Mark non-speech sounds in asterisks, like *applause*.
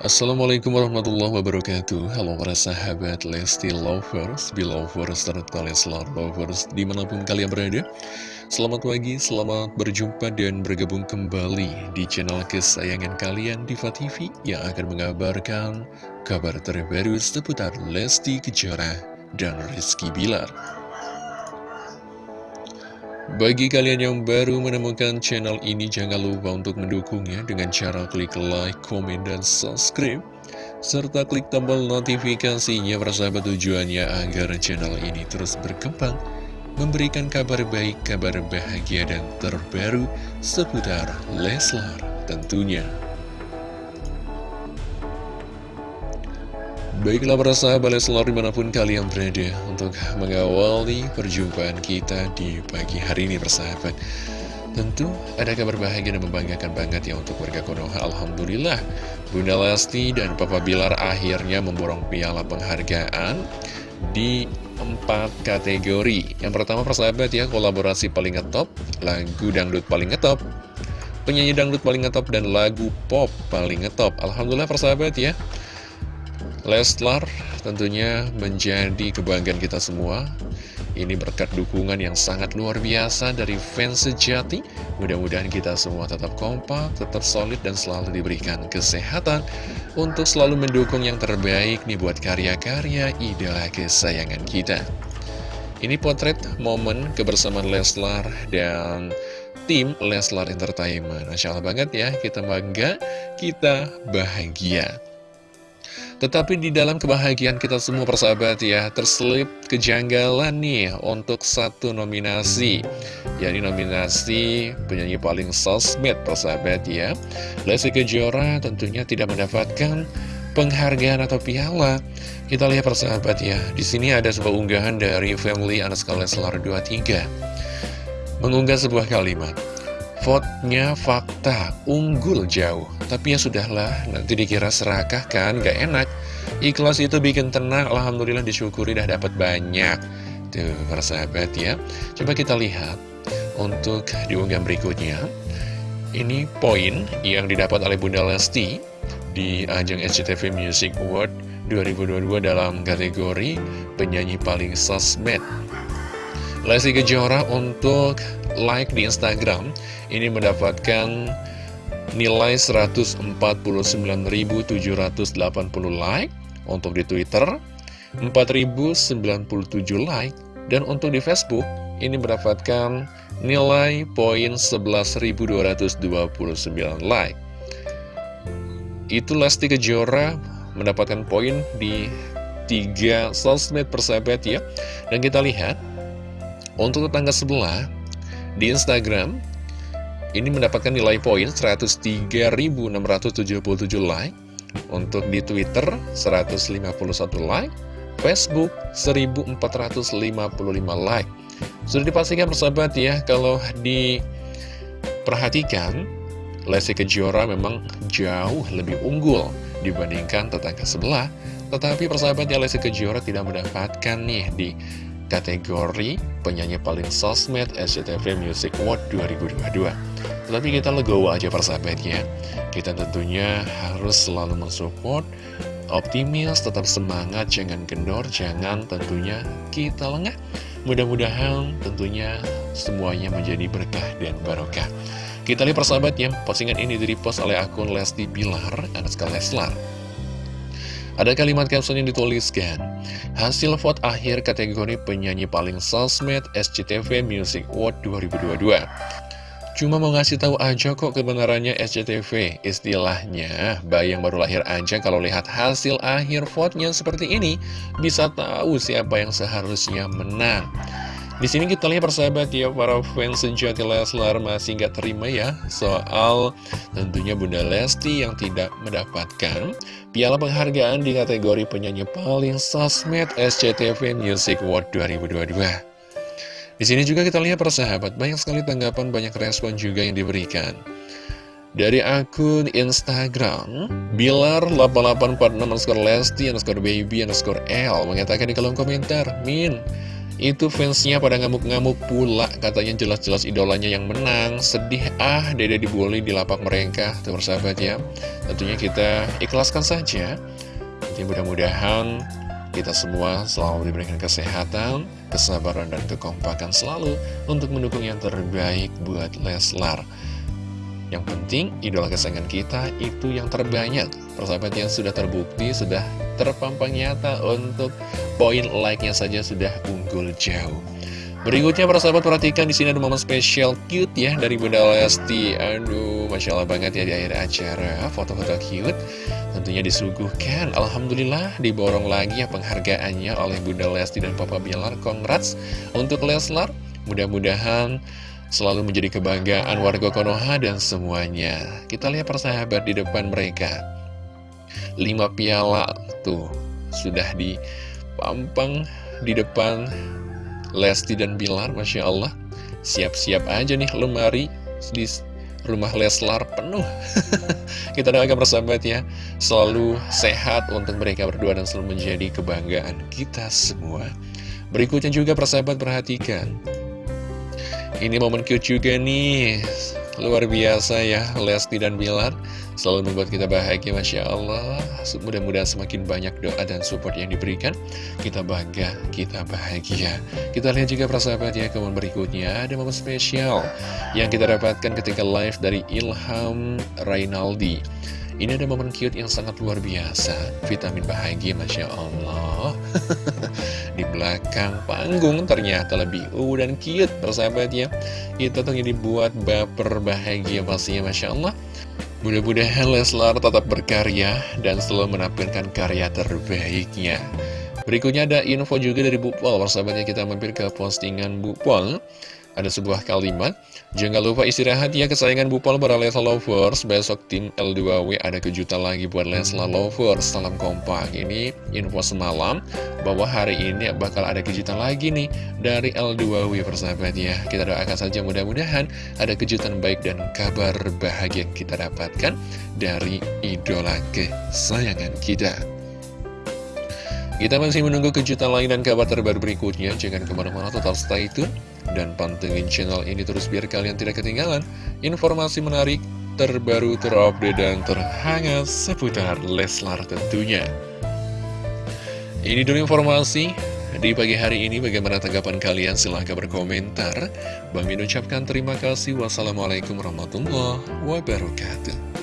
Assalamualaikum warahmatullahi wabarakatuh. Halo para sahabat Lesti Lovers, Belovers, serta Leslar Lovers di mana pun kalian berada. Selamat pagi, selamat berjumpa dan bergabung kembali di channel kesayangan kalian Diva TV Yang akan mengabarkan kabar terbaru seputar Lesti Kejora dan Rizky Bilar bagi kalian yang baru menemukan channel ini, jangan lupa untuk mendukungnya dengan cara klik like, komen, dan subscribe. Serta klik tombol notifikasinya persahabat tujuannya agar channel ini terus berkembang. Memberikan kabar baik, kabar bahagia, dan terbaru seputar Leslar tentunya. Baiklah para sahabat Leslar di mana pun kalian berada untuk mengawali perjumpaan kita di pagi hari ini persahabat Tentu ada kabar bahagia dan membanggakan banget ya untuk warga Konoha Alhamdulillah. Bunda Lesti dan Papa Bilar akhirnya memborong piala penghargaan di empat kategori. Yang pertama persahabat ya kolaborasi paling ngetop, lagu dangdut paling ngetop Penyanyi dangdut paling ngetop dan lagu pop paling ngetop. Alhamdulillah persahabat ya Leslar tentunya menjadi kebanggaan kita semua. Ini berkat dukungan yang sangat luar biasa dari fans sejati. Mudah-mudahan kita semua tetap kompak, tetap solid dan selalu diberikan kesehatan Untuk selalu mendukung yang terbaik nih buat karya-karya idola kesayangan kita. Ini potret momen kebersamaan Leslar dan tim Leslar Entertainment. Masya Allah banget ya, kita bangga, kita bahagia tetapi di dalam kebahagiaan kita semua persahabat ya Terselip kejanggalan nih untuk satu nominasi. Yakni nominasi penyanyi paling sosmed persahabat ya. Lesti Kejora tentunya tidak mendapatkan penghargaan atau piala. Kita lihat persahabat ya. Di sini ada sebuah unggahan dari Family Anaskal Leslar 23 Mengunggah sebuah kalimat Vote-nya fakta, unggul jauh. Tapi ya sudahlah, nanti dikira serakah kan, gak enak. Ikhlas itu bikin tenang, Alhamdulillah disyukuri dah dapat banyak. Tuh, para sahabat ya. Coba kita lihat untuk diunggah berikutnya. Ini poin yang didapat oleh Bunda Lesti di ajang SCTV Music Award 2022 dalam kategori penyanyi paling sosmed. Lesti Kejora untuk like di Instagram. Ini mendapatkan nilai 149.780 like untuk di Twitter 4.097 like. Dan untuk di Facebook ini mendapatkan nilai poin 11.229 like. Itu Lesti Kejora mendapatkan poin di tiga sosmed persahabat ya. Dan kita lihat untuk tetangga sebelah di Instagram ini mendapatkan nilai poin 103.677 like. Untuk di Twitter 151 like. Facebook 1455 like. Sudah dipastikan persahabat ya Kalau diperhatikan Lesti Kejora memang jauh lebih unggul dibandingkan tetangga sebelah. Tetapi persahabat ya Lesti Kejora tidak mendapatkan nih di kategori penyanyi paling sosmed SCTV Music Award 2022 Tapi kita legowo aja persahabatnya. Kita tentunya harus selalu mensupport Optimis, tetap semangat, jangan kendor, jangan tentunya kita lengah. Mudah-mudahan tentunya semuanya menjadi berkah dan barokah. Kita lihat persahabat ya, postingan ini direpost oleh akun Lesti Bilar, anak Leslar ada kalimat caption yang dituliskan, hasil vote akhir kategori penyanyi paling sosmed SCTV Music Award 2022. Cuma mau ngasih tahu aja kok kebenarannya SCTV, istilahnya bayi yang baru lahir aja kalau lihat hasil akhir vote-nya seperti ini, bisa tahu siapa yang seharusnya menang. Di sini kita lihat persahabat ya, para fans sejati Leslar masih nggak terima ya soal tentunya Bunda Lesti yang tidak mendapatkan piala penghargaan di kategori penyanyi paling sosmed SCTV Music Award 2022. Di sini juga kita lihat persahabat, banyak sekali tanggapan, banyak respon juga yang diberikan. Dari akun Instagram, Bilar8846 underscore Lesti underscore baby underscore L mengatakan di kolom komentar, Min, Itu fansnya pada ngamuk-ngamuk pula Katanya jelas-jelas idolanya yang menang Sedih ah dede dibully di lapak mereka Tuh persahabat ya Tentunya kita ikhlaskan saja Jadi mudah-mudahan kita semua selalu diberikan kesehatan, kesabaran, dan kekompakan selalu untuk mendukung yang terbaik buat Leslar. Yang penting, idola kesayangan kita itu yang terbanyak. Persahabat yang sudah terbukti, sudah terpampang nyata untuk poin like-nya saja sudah unggul jauh. Berikutnya para sahabat perhatikan di sini ada momen spesial cute ya dari Bunda Lesti. Aduh, masya Allah banget ya di akhir acara foto-foto cute. Tentunya disuguhkan. Alhamdulillah diborong lagi ya penghargaannya oleh Bunda Lesti dan Papa Bilar. Congrats untuk Leslar. Mudah-mudahan selalu menjadi kebanggaan warga Konoha dan semuanya. Kita lihat persahabat di depan mereka. Lima piala tuh sudah dipampang di depan Lesti dan Bilar, Masya Allah. Siap-siap aja nih lemari di rumah Leslar penuh. *laughs* Kita doakan persahabat ya Selalu sehat untuk mereka berdua dan selalu menjadi kebanggaan kita semua. Berikutnya juga persahabat perhatikan. Ini momen cute juga nih Luar biasa ya Lesti dan Bilar Selalu membuat kita bahagia Masya Allah. Mudah-mudahan semakin banyak doa dan support yang diberikan Kita bangga, kita bahagia. Kita lihat juga persahabat ya Kemudian berikutnya. Ada momen spesial Yang kita dapatkan ketika live dari Ilham Rainaldi. Ini ada momen cute yang sangat luar biasa. Vitamin bahagia Masya Allah. *laughs* Di belakang panggung ternyata lebih uh dan cute persahabatnya Itu tuh dibuat baper bahagia pastinya Masya Allah Mudah-mudahan Leslar tetap berkarya dan selalu menampilkan karya terbaiknya. Berikutnya ada info juga dari Bu Pol, persahabatnya kita mampir ke postingan Bu Pol. Ada sebuah kalimat, jangan lupa istirahat ya kesayangan Bupol para Leslar Lovers, besok tim L2W ada kejutan lagi buat Leslar Lovers, salam kompak. Ini info semalam, bahwa hari ini bakal ada kejutan lagi nih dari L2W persahabat ya. Kita doakan saja mudah-mudahan ada kejutan baik dan kabar bahagia yang kita dapatkan dari idola kesayangan kita. Kita masih menunggu kejutan lain dan kabar terbaru berikutnya. Jangan ke mana-mana, total stay tune. Dan pantengin channel ini terus biar kalian tidak ketinggalan informasi menarik, terbaru, terupdate, dan terhangat seputar Leslar tentunya. Ini dulu informasi di pagi hari ini. Bagaimana tanggapan kalian? Silahkan berkomentar. Bang Min ucapkan terima kasih. Wassalamualaikum warahmatullahi wabarakatuh.